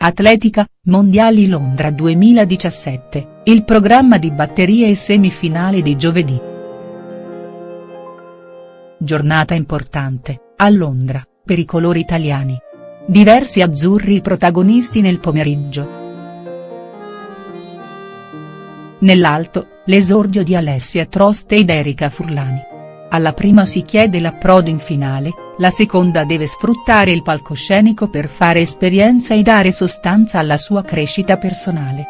Atletica, Mondiali Londra 2017, il programma di batterie e semifinali di giovedì. Giornata importante, a Londra, per i colori italiani. Diversi azzurri protagonisti nel pomeriggio. Nell'alto, l'esordio di Alessia Trost ed Erika Furlani. Alla prima si chiede l'approdo in finale, la seconda deve sfruttare il palcoscenico per fare esperienza e dare sostanza alla sua crescita personale.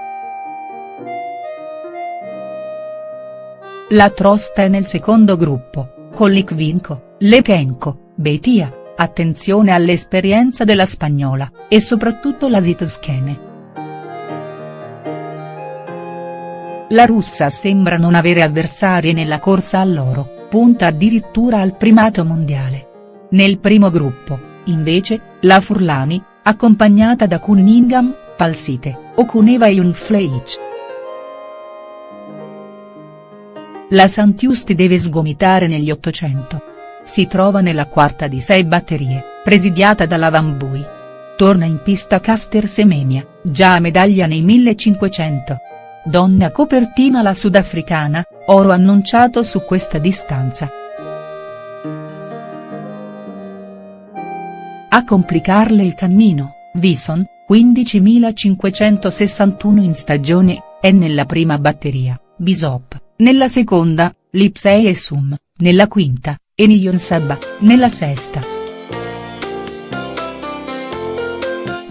La Trost è nel secondo gruppo, con Likvinko, Lekenko, Betia, attenzione all'esperienza della spagnola, e soprattutto la Zitskene. La russa sembra non avere avversarie nella corsa all'oro, punta addirittura al primato mondiale. Nel primo gruppo, invece, la Furlani, accompagnata da Cunningham, Palsite, Okuneva e Unfleisch. La Santiusti deve sgomitare negli 800. Si trova nella quarta di sei batterie, presidiata dalla Vambui. Torna in pista Caster Semenia, già a medaglia nei 1500. Donna copertina la sudafricana, oro annunciato su questa distanza. A complicarle il cammino, Vison, 15.561 in stagione, è nella prima batteria, Bisop, nella seconda, Lipsei e Sum, nella quinta, e Niyon Sabba, nella sesta.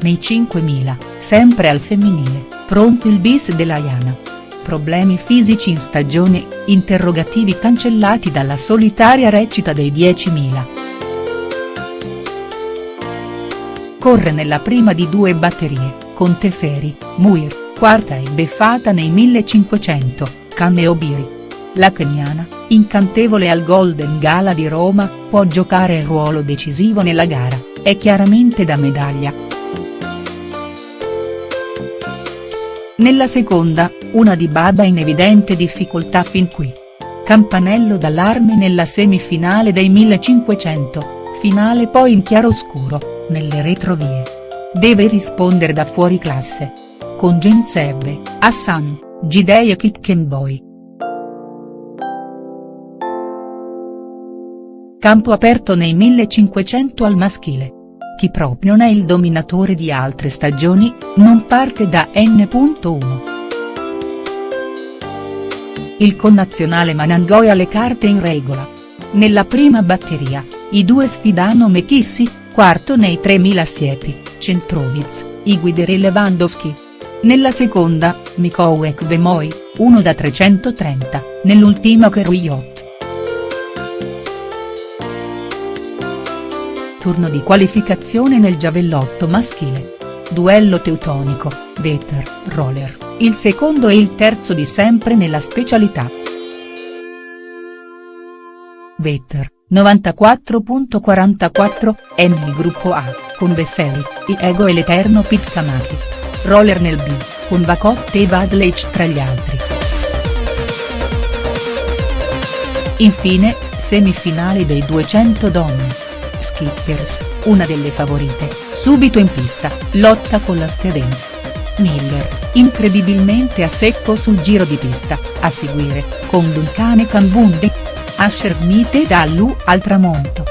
Nei 5.000, sempre al femminile, pronto il bis della Iana. Problemi fisici in stagione, interrogativi cancellati dalla solitaria recita dei 10.000. Corre nella prima di due batterie, con Teferi, Muir, quarta e beffata nei 1500, Canne Obiri. La keniana, incantevole al Golden Gala di Roma, può giocare il ruolo decisivo nella gara, è chiaramente da medaglia. Nella seconda, una di Baba in evidente difficoltà fin qui. Campanello d'allarme nella semifinale dei 1500, finale poi in chiaroscuro nelle retrovie. Deve rispondere da fuori classe. Con Genzebbe, Hassan, Gidei e Kitkenboy. Campo aperto nei 1500 al maschile. Chi proprio non è il dominatore di altre stagioni, non parte da N.1. Il connazionale Manangoi ha le carte in regola. Nella prima batteria, i due sfidano Mekissi, quarto nei 3000 siepi, Centrovic, Iguider e Lewandowski. Nella seconda, Mikołek Bemoi, 1 da 330, nell'ultima Keruyot. Turno di qualificazione nel giavellotto maschile. Duello teutonico, Veter, Roller, il secondo e il terzo di sempre nella specialità. Vetter, 94.44, è nel gruppo A, con Veseli, Iego e l'Eterno Pitkamaki. Roller nel B, con Vacotte e Vadlech tra gli altri. Infine, semifinali dei 200 donne. Skippers, una delle favorite, subito in pista, lotta con la Stevens. Miller, incredibilmente a secco sul giro di pista, a seguire, con Duncan e Cambunde. Asher Smith e Dallu al tramonto.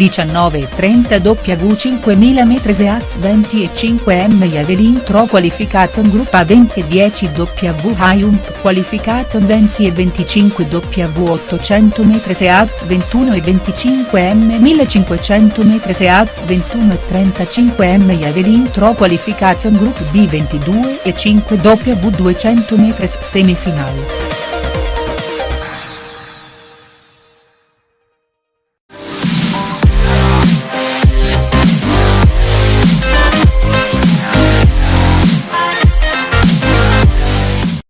19.30 W 5000 m Seaz 20 e 5 M Javelin Tro Qualification Group A 20 e 10 W Hyump Qualification 20 e 25 W 800 m Seaz 21 e 25 M 1500 m Seaz 21 e 35 M Javelin Tro Qualification Group B 22 e 5 W 200 m semifinale.